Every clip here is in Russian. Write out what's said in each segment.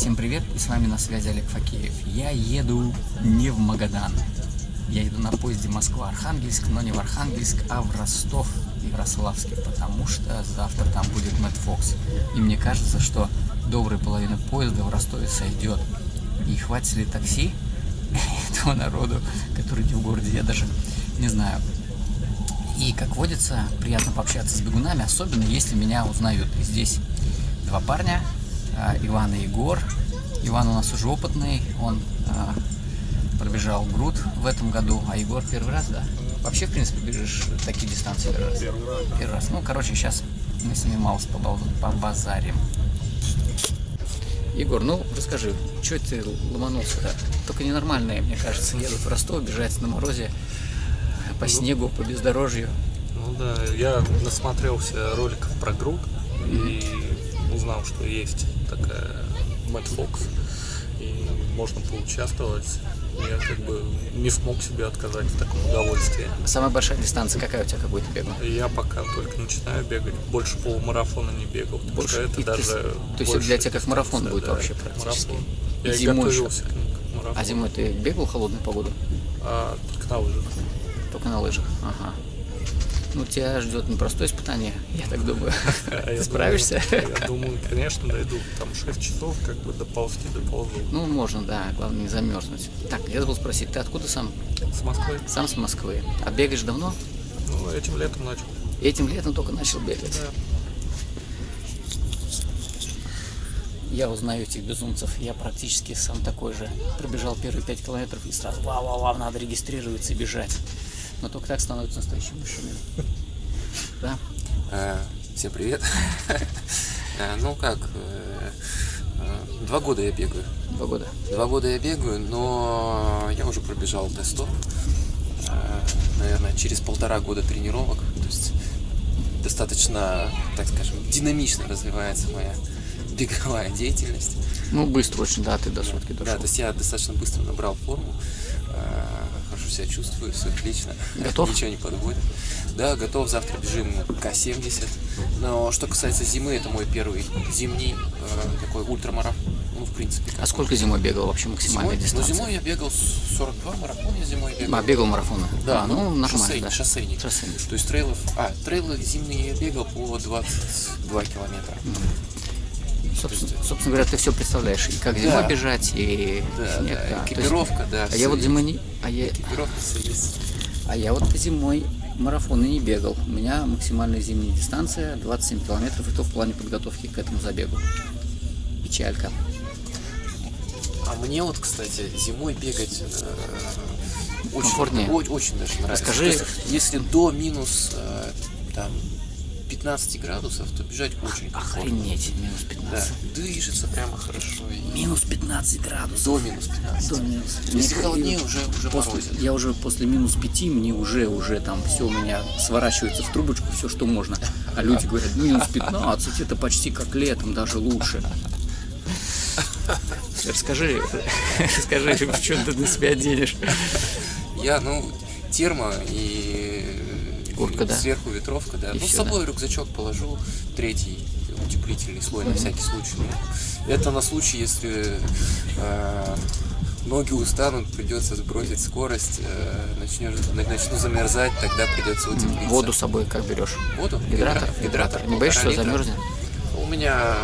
Всем привет, и с вами на связи Олег Факеев. Я еду не в Магадан. Я еду на поезде Москва-Архангельск, но не в Архангельск, а в Ростов Ярославский, потому что завтра там будет Мэтт Фокс. И мне кажется, что добрая половина поезда в Ростове сойдет. И хватит ли такси этого народу, который не в городе, я даже не знаю. И, как водится, приятно пообщаться с бегунами, особенно если меня узнают. И здесь два парня, Иван и Егор. Иван у нас уже опытный, он а, пробежал груд в этом году, а Егор первый раз, да? Вообще, в принципе, бежишь такие дистанции первый раз? Первый раз, да. Первый раз. Ну, короче, сейчас мы с ними мало побазарим. Егор, ну расскажи, что ты ломанулся-то? Только ненормальные, мне кажется, едут в Ростов, бежать на морозе, по снегу, по бездорожью. Ну да, я насмотрелся роликов про груд и узнал, что есть такая Мэтт Фокс, и можно поучаствовать. Я как бы не смог себе отказать в таком удовольствии. Самая большая дистанция какая у тебя, какой ты бегал? Я пока только начинаю бегать, больше полумарафона не бегал, потому Больше? что это И даже то есть это для тебя как марафон будет да, вообще практически? марафон. Я и зимой готовился к нему как марафон. А зимой ты бегал в холодную погоду? А, только на лыжах. Только на лыжах? Ага. Ну, тебя ждет непростое испытание, я так думаю. А Ты думаю, справишься? Я думаю, конечно, дойду. Там 6 часов, как бы доползти доползу. Ну, можно, да, главное не замерзнуть. Так, я забыл спросить, ты откуда сам? С Москвы. Сам с Москвы. А бегаешь давно? Ну, этим летом начал. Этим летом только начал бегать. Да. Я узнаю этих безумцев. Я практически сам такой же. Пробежал первые пять километров и сразу вау-вау-вау, надо регистрироваться и бежать. Но только так становится настоящим мужчиной. Да? Э, Всем привет. Э, Ну как, э, два года я бегаю. Два года. Два года я бегаю, но я уже пробежал тест наверное, через полтора года тренировок. То есть достаточно, так скажем, динамично развивается моя беговая деятельность. Ну, быстро очень, да, ты до сотки Да, дошел. то есть я достаточно быстро набрал форму, себя чувствую, все отлично. Готов? Ничего не подводит. Да, готов, завтра бежим К-70. Но что касается зимы, это мой первый зимний э, такой ультрамарафон. Ну, в принципе, как А сколько зимой бегал вообще максимальная зимой? Ну, дистанция? зимой я бегал 42 марафон, я зимой бегал. А, бегал марафоны? Да, А, ну, нормально, шоссейник, да. шоссейник. Шоссейник. То есть трейлов... А, трейлы зимние я бегал по 22 километра. Собственно, собственно говоря, ты все представляешь, и как зимой Да. бежать, и Да, снег, да, да. То есть- экипировка, да. А я вот зимой не... А я, Экипировка все есть. а я вот зимой марафоны не бегал. У меня максимальная зимняя дистанция 27 километров, и то в плане подготовки к этому забегу. Печалька. А мне вот, кстати, зимой бегать э, очень, Комфортнее? о- очень даже нравится. Расскажи. Есть, если до минус э, там 15 градусов, то бежать очень комфортно. Охренеть, минус Да, 15. движется прямо хорошо. И Минус 15 градусов. до минус 15. До минус. Если Мне- холоднее, уже, уже После- морозит. я уже после минус 5, мне уже, уже там все у меня сворачивается в трубочку, все, что можно. А люди говорят, минус 15, это почти как летом, даже лучше. Расскажи, расскажи, что ты на себя оденешь. Я, ну, термо и Куртка, да? сверху ветровка, да. И ну, с собой рюкзачок положу, третий утеплительный слой на всякий случай. Ну, Это на случай, если э, ноги устанут, придется сбросить скорость, э, начнешь, на- начну замерзать, тогда придется утеплиться. Воду с собой как берешь? Воду? Гидратор? Гидра- Гидратор. Не боишься, что замерзнет? У меня,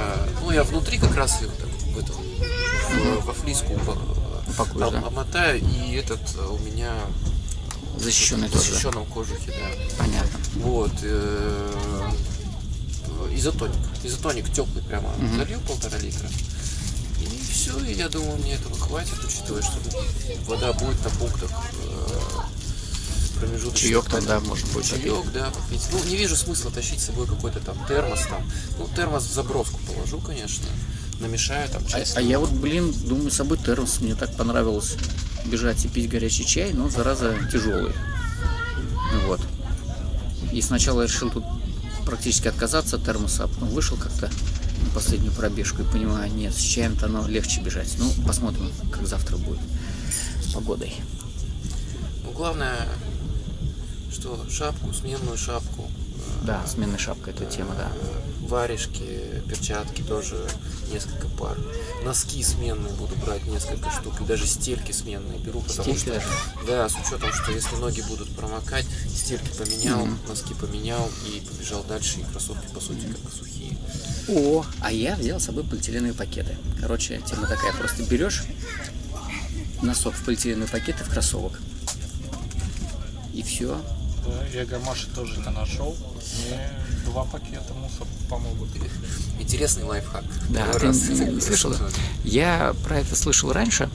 ну, я внутри как раз так, в в- во флиску упа- Упакуешь, да? обмотаю, и этот э, у меня Защищенный в тоже, да? защищенном кожухе, да. Понятно. Вот. э, Изотоник. Изотоник теплый прямо залил полтора литра. И все, и я думаю, мне этого хватит, учитывая, что вода будет на пунктах э, промежуточных. Чаек там, да, будет попить. Чаек, да, попить. Ну, не вижу смысла тащить с собой какой-то там термос там. Ну, термос в заброску положу, конечно. Намешаю там А, а я вот, блин, думаю, с собой термос. Мне так понравилось бежать и пить горячий чай, но зараза тяжелый. Вот. И сначала я решил тут практически отказаться от термоса, а потом вышел как-то на последнюю пробежку и понимаю, нет, с чаем-то оно легче бежать. Ну, посмотрим, как завтра будет с погодой. Ну, главное, что шапку, сменную шапку. э, Да, сменная шапка, это тема, да. Варежки, перчатки тоже несколько пар. Носки сменные буду брать несколько штук. И даже стельки сменные беру, потому Стельки что... даже? Да, с учетом, что если ноги будут промокать, стельки поменял, носки поменял и побежал дальше. И кроссовки, по сути, как сухие. О, а я взял с собой полиэтиленовые пакеты. Короче, тема такая, просто берешь носок в полиэтиленовый пакет и в кроссовок. И все. Да, я Гамаши тоже это нашел. Мне два пакета мусор помогут. Интересный лайфхак. Да, ты раз не слышал? Я про это слышал раньше.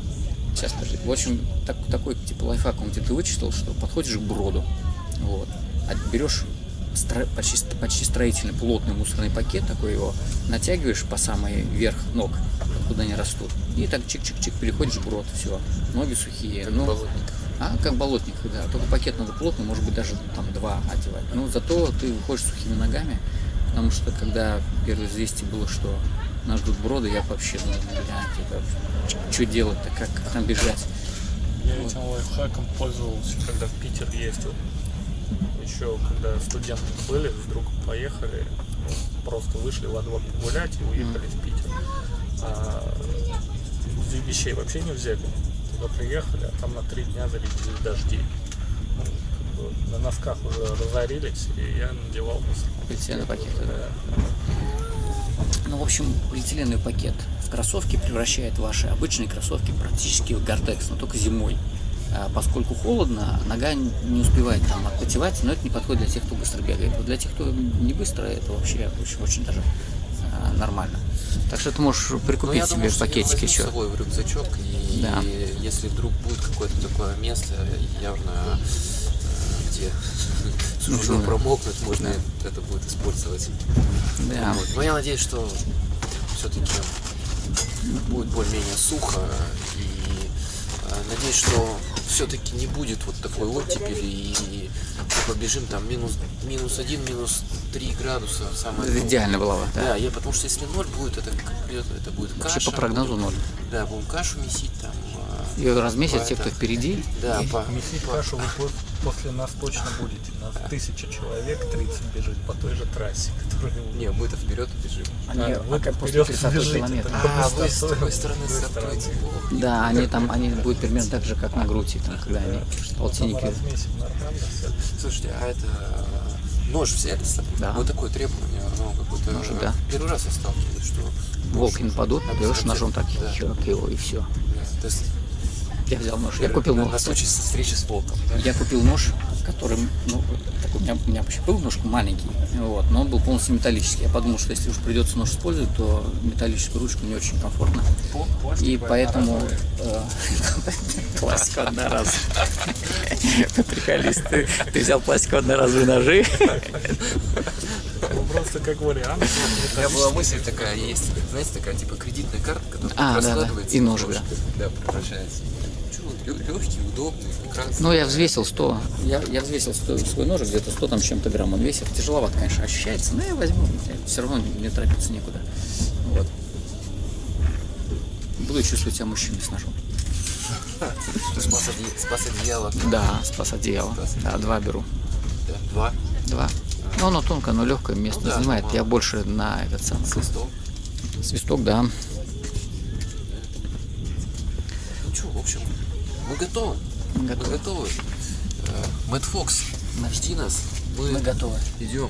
Сейчас, подожди. В общем, так- такой типа лайфхак он где-то вычислил, что подходишь к броду, вот, а берешь стро- почти, почти строительный плотный мусорный пакет, такой его натягиваешь по самый верх ног, куда они растут, и так чик-чик-чик переходишь в брод, все, ноги сухие. ну, болотник. А, как болотник, да. Только пакет надо плотный, может быть, даже там два одевать. Но зато ты выходишь сухими ногами, потому что когда первое известие было, что нас ждут броды, я вообще, ну, блядь, это что делать-то, как, как нам бежать? Я этим лайфхаком пользовался, когда в Питер ездил. Еще когда студенты были, вдруг поехали, ну, просто вышли во двор погулять и уехали в Питер. А вещей вообще не взяли. Туда приехали, а там на три дня залетели дожди. Ну, как бы на носках уже разорились, и я надевал мусор. Полиэтиленовые пакеты, да. Ну, в общем, полиэтиленовый пакет в кроссовки превращает ваши обычные кроссовки практически в гортекс, но только зимой. А поскольку холодно, нога не успевает там отпотевать, но это не подходит для тех, кто быстро бегает. Вот для тех, кто не быстро, это вообще очень, очень даже нормально. Так что ты можешь Ну, прикупить я себе думаю, возьму еще. с собой в рюкзачок, и Да. если вдруг будет какое-то такое место, явно э, где Нужно. промокнуть, можно это будет использовать. Да. Вот. Но я надеюсь, что все-таки будет более-менее сухо, и э, надеюсь, что все-таки не будет вот такой оттепели, и побежим там минус, минус один, минус три градуса, самое Это идеально было бы, да. да, я потому что если ноль будет, это как придет, это будет Вообще каша. по прогнозу будем- ноль. Да, будем кашу месить там. а, Ее разместят те, это- кто впереди. Да, и- по, Месить по- кашу пос- после нас точно будете. Нас тысяча человек, 30 бежит по той же трассе, которая... Не, мы-то вперед бежим. Они, А, вы а как после вперед 30 бежите, километра. так. А, вы с другой стороны стартуете. Да, они там, они будут примерно так же, как на груди, там, когда они полтинники. Слушайте, а это э, нож взяли с собой? Да. Вот такое требование, ну, какое-то... Ножик, да. Первый раз я сталкиваюсь, что... Волки нападут, берешь ножом так, Да. херак его и все. Да, то есть Я взял нож. Я купил на, нож. на случай встречи с волком. да? Я купил нож, который, ну, такой, у меня, у меня вообще был ножка маленький, вот, но он был полностью металлический. Я подумал, что если уж придется нож использовать, то металлическую ручку не очень комфортно. И поэтому э, пластиковый одноразовый. Приколист, ты, взял пластиковые одноразовые ножи. Ну, просто как вариант. У меня была мысль такая, есть, знаете, такая типа кредитная карта, которая А, да, да. раскладывается И ножик, ножик, да, превращается. Легкий, удобный, прекрасный. Ну, я взвесил 100, я, я взвесил 100, свой ножик, где-то 100 там чем-то грамм он весит. Тяжеловато, конечно, ощущается, но я возьму, все равно не торопиться некуда. Вот. Буду чувствовать себя мужчиной с ножом. Спас, оде- спас одеяло. Да, спас одеяло. Да, два беру. Да, Два. Два. Ну, оно тонкое, но легкое место Ну да, занимает. мало. Я больше на этот самый. Свисток. Свисток, да. Ну что, в общем, мы готовы. Мы Мы готовы. готовы. Э, Мэтт Фокс, жди нас. Мы, Мы готовы. идем.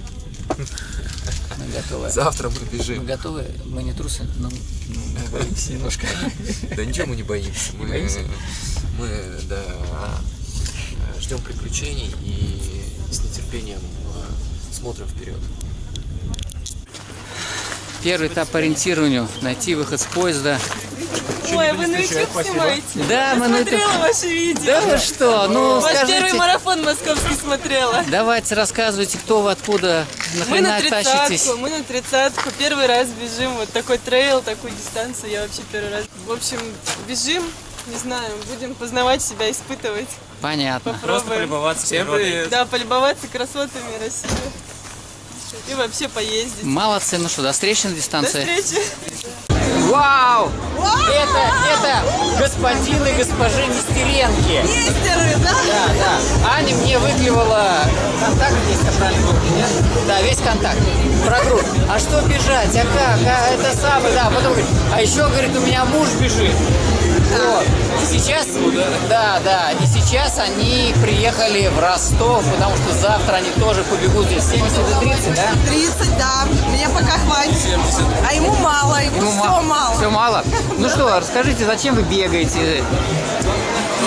Мы готовы. Завтра мы Мы бежим. готовы. Мы не трусы, но мы боимся немножко. Да ничего мы не боимся. Мы, боимся? мы да, ждем приключений и с нетерпением э, смотрим вперед. Первый этап по ориентированию. Найти выход с поезда. Ой, вы на YouTube снимаете? Да, мы на это... Смотрела ваши видео. Да вы что? Ну, Ваш первый скажите. марафон московский смотрела. Давайте рассказывайте, кто вы, откуда, Мы на тридцатку, мы на тридцатку. Первый раз бежим. Вот такой трейл, такую дистанцию я вообще первый раз. В общем, бежим, не знаю, будем познавать себя, испытывать. Понятно. Попробуем. Всем привет. Да, полюбоваться красотами России. И вообще поездить. Молодцы, ну что, до встречи на До дистанции. встречи. Вау! Вау! Это, это господин и госпожи Нестеренки. Нестеры, да? Да, да. Аня мне выклевала контакт, если я правильно помню, нет? Да, весь контакт. Про группу. А что бежать? А как? А это самое, да. Потом говорит, а еще, говорит, у меня муж бежит. Вот. И сейчас, да, да, и сейчас они приехали в Ростов, потому что завтра они тоже побегут здесь 70 и 30, да? 30, да. Мне пока хватит. А ему мало, ему, Ему все ма- мало. Все мало. Ну что, расскажите, зачем вы бегаете?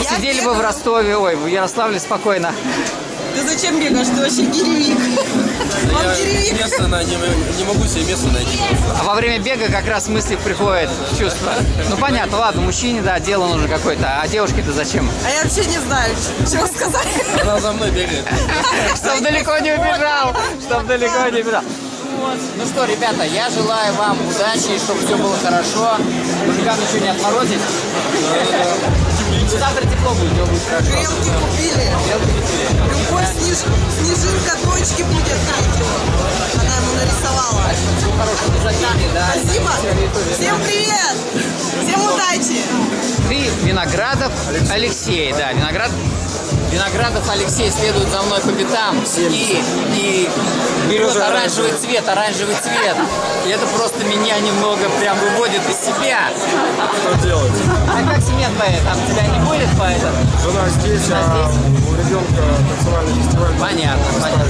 Я Сидели бы в бегаю. Ростове, ой, в Ярославле спокойно. Ты зачем бегаешь? Ты вообще. Он гиревик. Место на, не, не могу себе место найти. А во время бега как раз мысли приходят в чувство. Ну понятно, ладно, мужчине, да, дело нужно какое-то, а девушке-то зачем? А я вообще не знаю, чего сказать. Она за мной бегает. Чтоб далеко не убежал, чтоб далеко не убежал. Ну что, ребята, я желаю вам удачи, чтобы все было хорошо. Мужикам ничего не отморозить. Завтра тепло будет, все будет хорошо. Гремки купили. Любой снеж... снежинка дочки будет третьего. Она ему нарисовала. Спасибо. Всем привет. Всем удачи. Ты Виноградов Алексей, да, Виноград... Виноградов Алексей следует за мной по пятам и, и берет оранжевый цвет, оранжевый цвет. И это просто меня немного прям выводит из себя. Что делать? А как семья твоя? Там тебя не будет по этому? Жена здесь, а у ребенка танцевальный фестиваль. Понятно, понятно.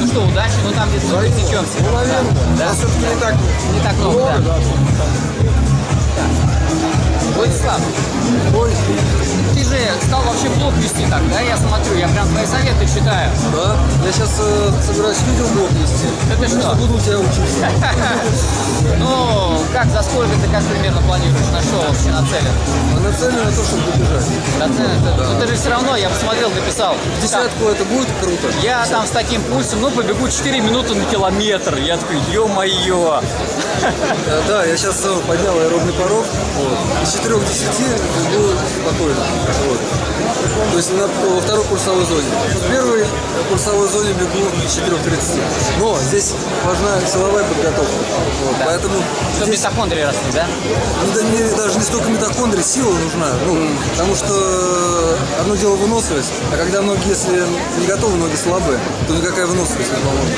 Ну что, удачи, ну там где-то мы пересечемся. Ну, наверное. Да? А все-таки не так Не так много, много, да. да. Владислав, ты же стал вообще блог вести так, да? Я смотрю, я прям твои советы читаю. Да, я сейчас собираюсь видеоблог вести. Это что? Буду у тебя учиться. Ну, как, за сколько ты как примерно планируешь? На что вообще нацелен? А нацелен на то, чтобы добежать. Нацелен? Ну, ты же все равно, я посмотрел, ты писал. В десятку это будет круто. Я там с таким пульсом, ну, побегу 4 минуты на километр. Я такой, ё-моё. Э, Да, я сейчас поднял аэробный порог. Вот. Из 4 к 10 бегу спокойно. Вот. То есть на, во второй курсовой зоне. В первой курсовой зоне бегу с 4 к 30. Но здесь важна силовая подготовка. Вот. Поэтому Чтобы здесь митохондрии росли, да? не, да- не- даже не столько митохондрий, сила нужна. Ну, потому что одно дело выносливость, а когда ноги, если не готовы, ноги слабые, то никакая выносливость не поможет.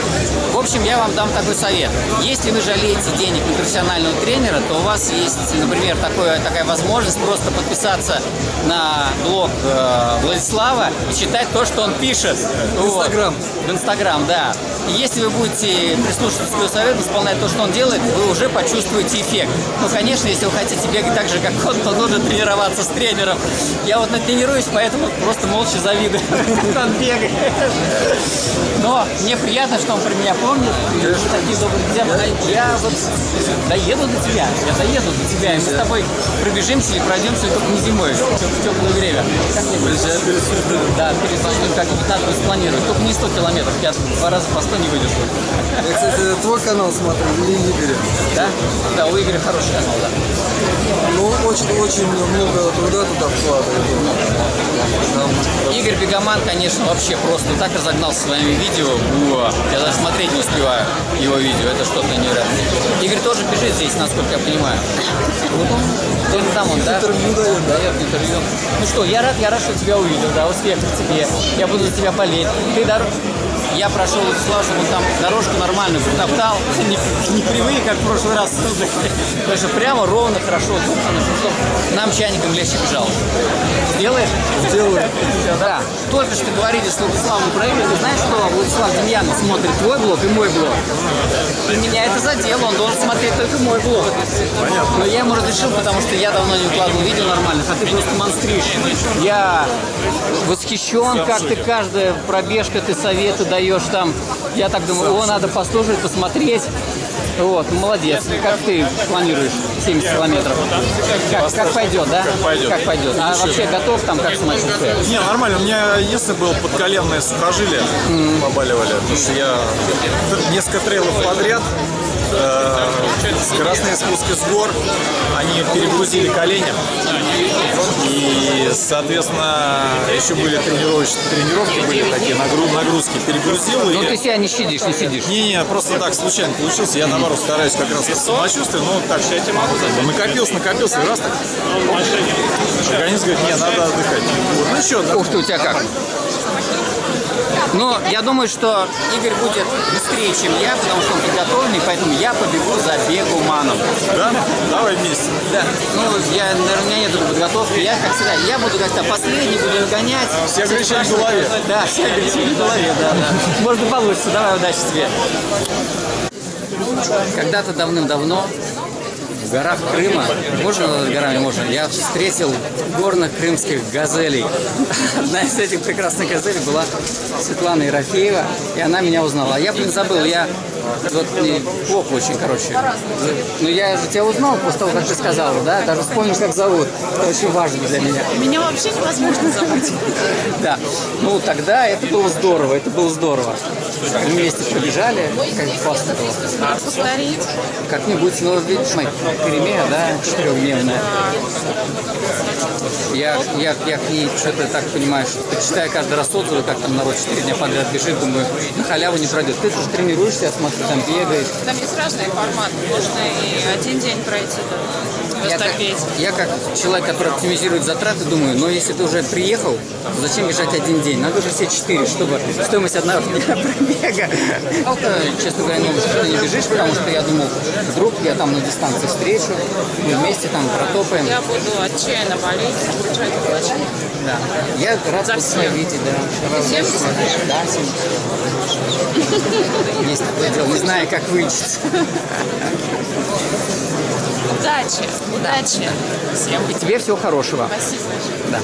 В общем, я вам дам такой совет. Если вы жалеете денег на профессионального тренера, то у вас есть, например, такое, такая возможность просто подписаться на блог э, Владислава читать то, что он пишет. В Инстаграм. В Инстаграм, да. И если вы будете прислушиваться к его совету, исполнять то, что он делает, вы уже почувствуете эффект. Ну, конечно, если вы хотите бегать так же, как он, то нужно тренироваться с тренером. Я вот натренируюсь, поэтому просто молча завидую, как он бегает. Но мне приятно, что он про меня помнит. Такие добрые друзья. Я вот доеду до тебя. Я доеду до тебя. И мы с тобой пробежимся или пройдемся только не зимой, в теплое время. Как мне будет? Да, перед Сочиным как-нибудь надо будет спланировать. Только не 100 километров. Я два раза по 100 не выдержу. Я, кстати, твой канал смотрю, или Игоря. Да? Да, у Игоря хороший канал, да. Ну, очень-очень много труда туда вкладывает. Игорь Бегоман, конечно, вообще просто так разогнался своими видео. Уа, я даже смотреть не успеваю его видео. Это что-то невероятное. Игорь тоже бежит здесь, насколько я понимаю. Вот он, где-то там он, да? интервью дает, да? Дает интервью. Ну что, я рад, я рад, что тебя увидел, да, успехов тебе. Я буду за тебя болеть. Ты дор... Я прошел Владислав, чтобы он там дорожку нормальную протоптал, не, не кривые, как в прошлый раз. Потому что прямо ровно, хорошо, чтобы нам чайником легче бежал. Сделаешь? Сделаю. Да. Только что говорили с Владиславом Игоря. Ты знаешь, что Владислав Демьянов смотрит твой блог и мой блог? И меня это задело, он должен смотреть только мой блог. Понятно. Но я ему разрешил, потому что я давно не укладывал видео нормальных, а ты просто монстришь. Я восхищен, как ты каждая пробежка, ты советы даешь там. Я так думаю, о, надо послушать, посмотреть. Вот, молодец. Как ты планируешь 70 километров? Как, как пойдет, да? Как пойдет. Как пойдет. А вообще готов там как самочувствие? Не, нормально. У меня единственное было подколенное сухожилие. Побаливали. Потому что я несколько трейлов подряд скоростные спуски с гор, они перегрузили колени. И, соответственно, еще были тренировочные тренировки, были такие нагру- нагрузки. Перегрузил и... Ну ты себя не щадишь, не сидишь. Не-не, просто так случайно получился. Я, наоборот, стараюсь как раз по самочувствию, но так накопился, накопился, и раз так. Организм говорит, не, надо отдыхать. Вот, ну что, да, Ух ты, у тебя как? Ну, я думаю, что Игорь будет быстрее, чем я, потому что он подготовленный, поэтому я побегу за бегуманом. да? Давай вместе. Да. Ну, я, наверное, у меня нет подготовки. Я, как всегда, я буду как-то последний, буду нагонять. Все ограничения в голове. Да, все ограничения в голове, да, да. Может, получится. Давай, удачи тебе. Когда-то давным-давно в горах Крыма, можно над горами можно, я встретил горных крымских газелей. Одна из этих прекрасных газелей была Светлана Ерофеева, и она меня узнала. А я, блин, забыл, я вот мне плохо очень, короче. Но я же тебя узнал после того, как ты сказала, да? Даже вспомнишь, как зовут. Это очень важно для меня. Меня вообще невозможно забыть. Да. Ну, тогда это было здорово, это было здорово. Вместе побежали, как классно было. Повтори. Как-нибудь, ну, видишь, моя перемена, да, четырехдневная. Я, я, я к ней что-то так понимаю, что читаю каждый раз отзывы, как там народ четыре дня подряд бежит, думаю, на халяву не пройдет. Ты же тренируешься, я смотрю, там бегаешь. Там есть разные форматы. Можно и один день пройти, Я как, я как человек, который оптимизирует затраты, думаю, но если ты уже приехал, то зачем бежать один день? Надо же все четыре, чтобы стоимость одного дня пробега. Честно говоря, новость, что ты не бежишь, потому что я думал, вдруг я там на дистанции встречу, мы вместе там протопаем. Я буду отчаянно болеть, бежать плачу. Да. Я рад За вас видеть, да. 70? Да, 70. Есть такое дело, не знаю, как вылечиться. Удачи, удачи. Всем И тебе всего хорошего. спасибо. Да.